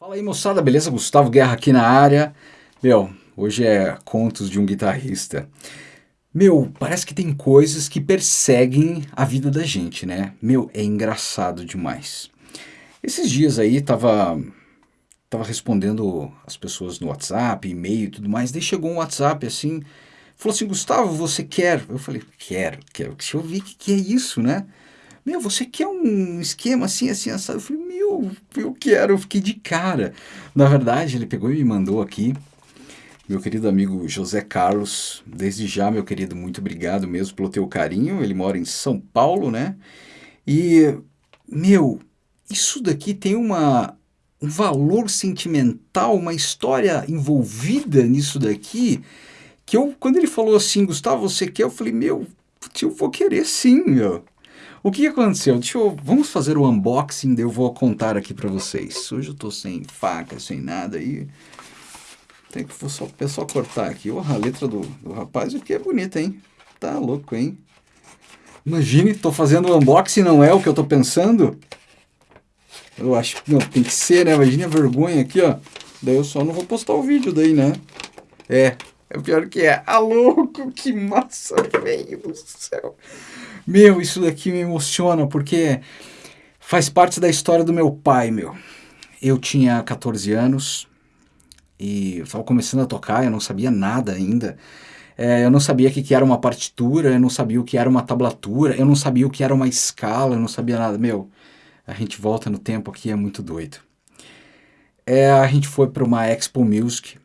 Fala aí moçada, beleza? Gustavo Guerra aqui na área. Meu, hoje é Contos de um Guitarrista. Meu, parece que tem coisas que perseguem a vida da gente, né? Meu, é engraçado demais. Esses dias aí tava, tava respondendo as pessoas no WhatsApp, e-mail e tudo mais, daí chegou um WhatsApp assim, falou assim, Gustavo, você quer? Eu falei, quero, quero. Deixa eu ver o que, que é isso, né? Meu, você quer um esquema assim, assim, assado? Eu falei, meu, eu quero, eu fiquei de cara. Na verdade, ele pegou e me mandou aqui, meu querido amigo José Carlos, desde já, meu querido, muito obrigado mesmo pelo teu carinho. Ele mora em São Paulo, né? E, meu, isso daqui tem uma, um valor sentimental, uma história envolvida nisso daqui, que eu, quando ele falou assim, Gustavo, você quer? Eu falei, meu, eu vou querer sim, meu. O que aconteceu? Deixa eu, vamos fazer o unboxing, eu vou contar aqui para vocês. Hoje eu tô sem faca, sem nada aí. Tem que é só cortar aqui. Oh, a letra do, do rapaz aqui é bonita, hein? Tá louco, hein? Imagine, tô fazendo o unboxing não é o que eu tô pensando. Eu acho que não, tem que ser, né? Imagine a vergonha aqui, ó. Daí eu só não vou postar o vídeo daí, né? É, é o pior que é. Ah, louco, que massa, velho do céu. Meu, isso daqui me emociona porque faz parte da história do meu pai, meu. Eu tinha 14 anos e estava começando a tocar, eu não sabia nada ainda. É, eu não sabia o que, que era uma partitura, eu não sabia o que era uma tablatura, eu não sabia o que era uma escala, eu não sabia nada. Meu, a gente volta no tempo aqui, é muito doido. É, a gente foi para uma Expo Music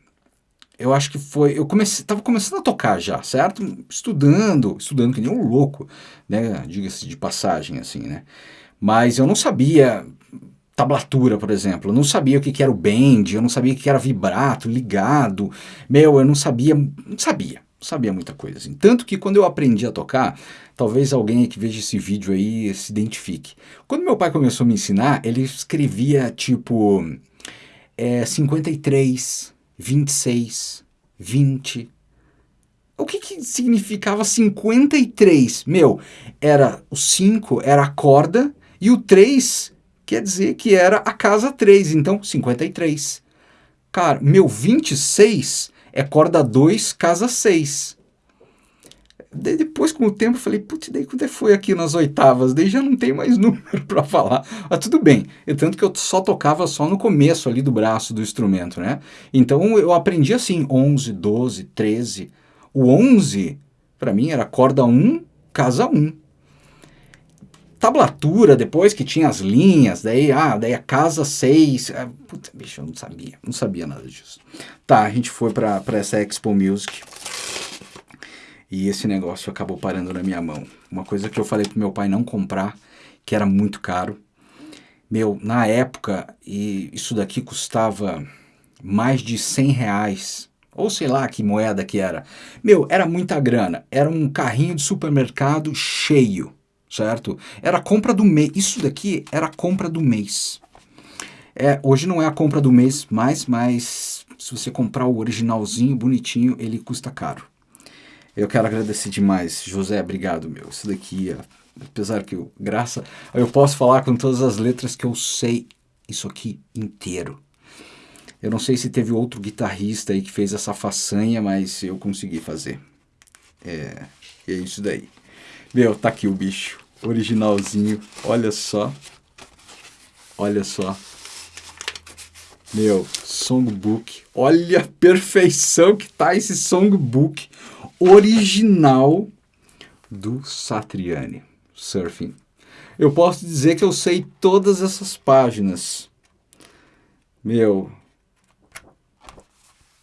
eu acho que foi, eu comecei, tava começando a tocar já, certo? Estudando, estudando que nem um louco, né? Diga-se de passagem, assim, né? Mas eu não sabia tablatura, por exemplo, eu não sabia o que, que era o bend, eu não sabia o que era vibrato, ligado, meu, eu não sabia, não sabia, não sabia muita coisa, assim. Tanto que quando eu aprendi a tocar, talvez alguém que veja esse vídeo aí se identifique. Quando meu pai começou a me ensinar, ele escrevia, tipo, é, 53, 26, 20. O que, que significava 53? Meu, era o 5 era a corda e o 3 quer dizer que era a casa 3, então 53. Cara, meu 26 é corda 2, casa 6. Daí depois, com o tempo, eu falei, putz, daí quando foi aqui nas oitavas? Daí já não tem mais número para falar. Mas tudo bem, e tanto que eu só tocava só no começo ali do braço do instrumento, né? Então eu aprendi assim, 11, 12, 13. O 11, para mim, era corda 1, casa 1. Tablatura, depois que tinha as linhas, daí, ah, daí a casa 6. Ah, puta, bicho, eu não sabia, não sabia nada disso. Tá, a gente foi para essa Expo Music. E esse negócio acabou parando na minha mão. Uma coisa que eu falei pro meu pai não comprar, que era muito caro. Meu, na época, e isso daqui custava mais de 100 reais. Ou sei lá que moeda que era. Meu, era muita grana. Era um carrinho de supermercado cheio, certo? Era compra do mês. Isso daqui era compra do mês. É, hoje não é a compra do mês mais, mas se você comprar o originalzinho, bonitinho, ele custa caro. Eu quero agradecer demais, José, obrigado, meu. Isso daqui, apesar que eu, graça, eu posso falar com todas as letras que eu sei isso aqui inteiro. Eu não sei se teve outro guitarrista aí que fez essa façanha, mas eu consegui fazer. É, é isso daí. Meu, tá aqui o bicho, originalzinho, olha só. Olha só. Meu, songbook. Olha a perfeição que tá esse songbook original do Satriani Surfing. Eu posso dizer que eu sei todas essas páginas. Meu,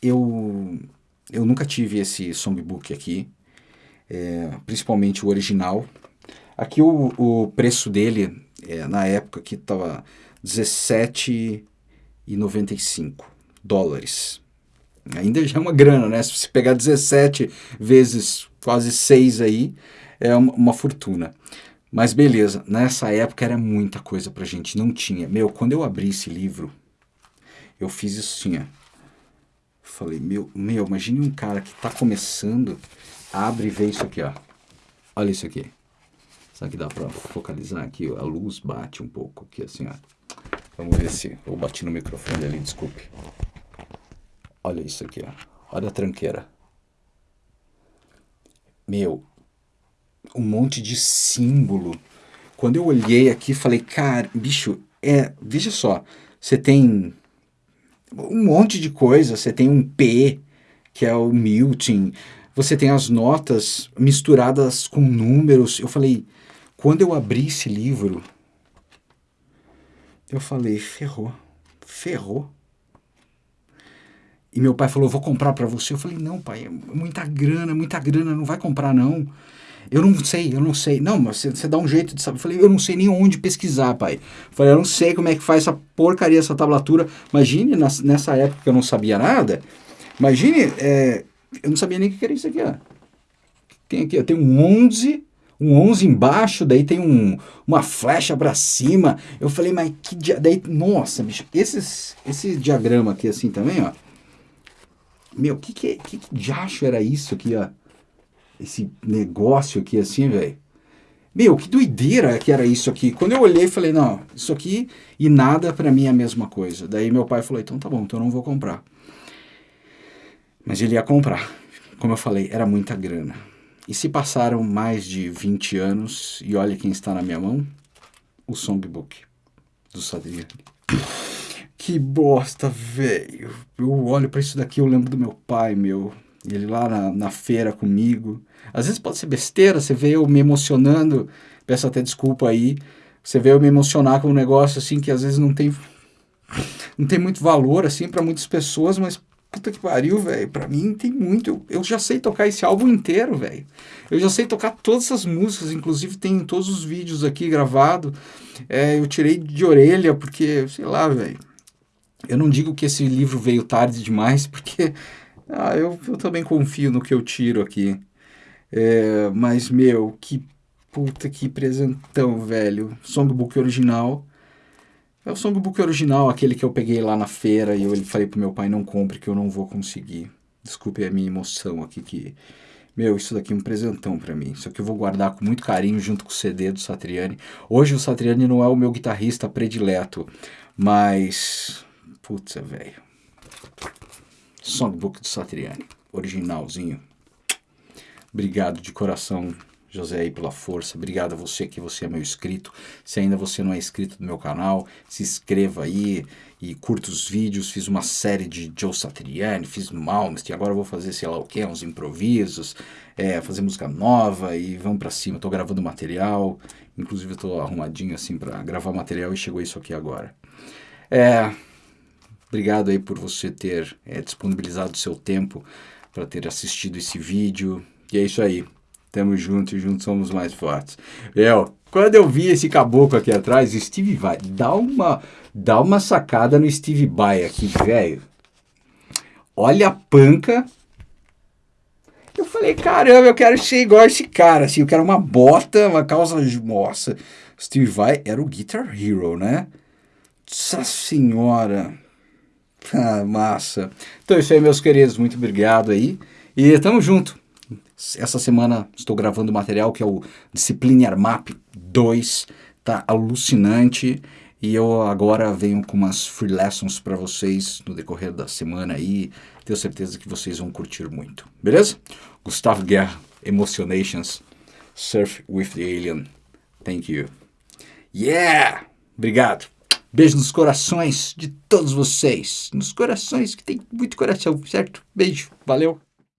eu, eu nunca tive esse songbook aqui, é, principalmente o original. Aqui o, o preço dele, é, na época que estava 17,95 dólares. Ainda já é uma grana, né? Se você pegar 17 vezes quase 6 aí, é uma, uma fortuna. Mas beleza, nessa época era muita coisa pra gente, não tinha. Meu, quando eu abri esse livro, eu fiz isso assim, ó. Falei, meu, meu, imagine um cara que tá começando, abre e vê isso aqui, ó. Olha isso aqui. Será que dá pra focalizar aqui? A luz bate um pouco aqui, assim, ó. Vamos ver se eu bati no microfone ali, desculpe. Olha isso aqui, ó. Olha a tranqueira. Meu, um monte de símbolo. Quando eu olhei aqui, falei, cara, bicho, é, veja só, você tem um monte de coisa, você tem um P, que é o muting, você tem as notas misturadas com números. Eu falei, quando eu abri esse livro, eu falei, ferrou, ferrou. E meu pai falou, vou comprar para você. Eu falei, não, pai, é muita grana, muita grana, não vai comprar não. Eu não sei, eu não sei. Não, mas você, dá um jeito de saber. Eu falei, eu não sei nem onde pesquisar, pai. Eu falei, eu não sei como é que faz essa porcaria, essa tablatura. Imagine nessa época que eu não sabia nada. Imagine, é, eu não sabia nem o que era isso aqui, ó. Tem aqui, ó, tem um 11, um 11 embaixo, daí tem um, uma flecha para cima. Eu falei, mas que dia... daí, nossa, bicho, esses, esse diagrama aqui assim também, ó. Meu, que que, que que diacho era isso aqui, ó? Esse negócio aqui assim, velho. Meu, que doideira que era isso aqui. Quando eu olhei, falei, não, isso aqui e nada para mim é a mesma coisa. Daí meu pai falou, então tá bom, então eu não vou comprar. Mas ele ia comprar. Como eu falei, era muita grana. E se passaram mais de 20 anos, e olha quem está na minha mão, o songbook do Sadriani. Que bosta, velho. Eu olho para isso daqui, eu lembro do meu pai, meu. Ele lá na, na feira comigo. Às vezes pode ser besteira, você vê eu me emocionando, peço até desculpa aí. Você vê eu me emocionar com um negócio assim que às vezes não tem não tem muito valor assim para muitas pessoas, mas Puta que pariu, velho. Pra mim tem muito. Eu já sei tocar esse álbum inteiro, velho. Eu já sei tocar todas essas músicas, inclusive tem todos os vídeos aqui gravados. É, eu tirei de orelha, porque, sei lá, velho. Eu não digo que esse livro veio tarde demais, porque ah, eu, eu também confio no que eu tiro aqui. É, mas, meu, que puta que presentão, velho. Songbook original. É o songbook original, aquele que eu peguei lá na feira e eu falei pro meu pai, não compre que eu não vou conseguir. Desculpe a minha emoção aqui que... Meu, isso daqui é um presentão para mim. Isso aqui eu vou guardar com muito carinho junto com o CD do Satriani. Hoje o Satriani não é o meu guitarrista predileto, mas... Putz, velho. Songbook do Satriani, originalzinho. Obrigado de coração José aí pela força. Obrigado a você que você é meu inscrito. Se ainda você não é inscrito no meu canal, se inscreva aí e curta os vídeos. Fiz uma série de Joe Satriani, fiz Malmsteen, agora vou fazer sei lá o que, uns improvisos, é, fazer música nova e vamos para cima. Estou gravando material, inclusive estou arrumadinho assim para gravar material e chegou isso aqui agora. É, obrigado aí por você ter é, disponibilizado seu tempo para ter assistido esse vídeo. E é isso aí. Tamo junto e juntos somos mais fortes. Eu, quando eu vi esse caboclo aqui atrás, Steve Vai, dá uma, dá uma sacada no Steve Vai aqui, velho. Olha a panca. Eu falei, caramba, eu quero ser igual esse cara, assim, eu quero uma bota, uma calça, nossa. Steve Vai era o Guitar Hero, né? Nossa senhora. Ah, massa. Então é isso aí, meus queridos, muito obrigado aí. E tamo junto. Essa semana estou gravando material que é o Discipline Armap 2, tá alucinante. E eu agora venho com umas free lessons para vocês no decorrer da semana aí. Tenho certeza que vocês vão curtir muito. Beleza? Gustavo Guerra, Emotionations, Surf with the Alien. Thank you. Yeah! Obrigado. Beijo nos corações de todos vocês. Nos corações, que tem muito coração, certo? Beijo. Valeu.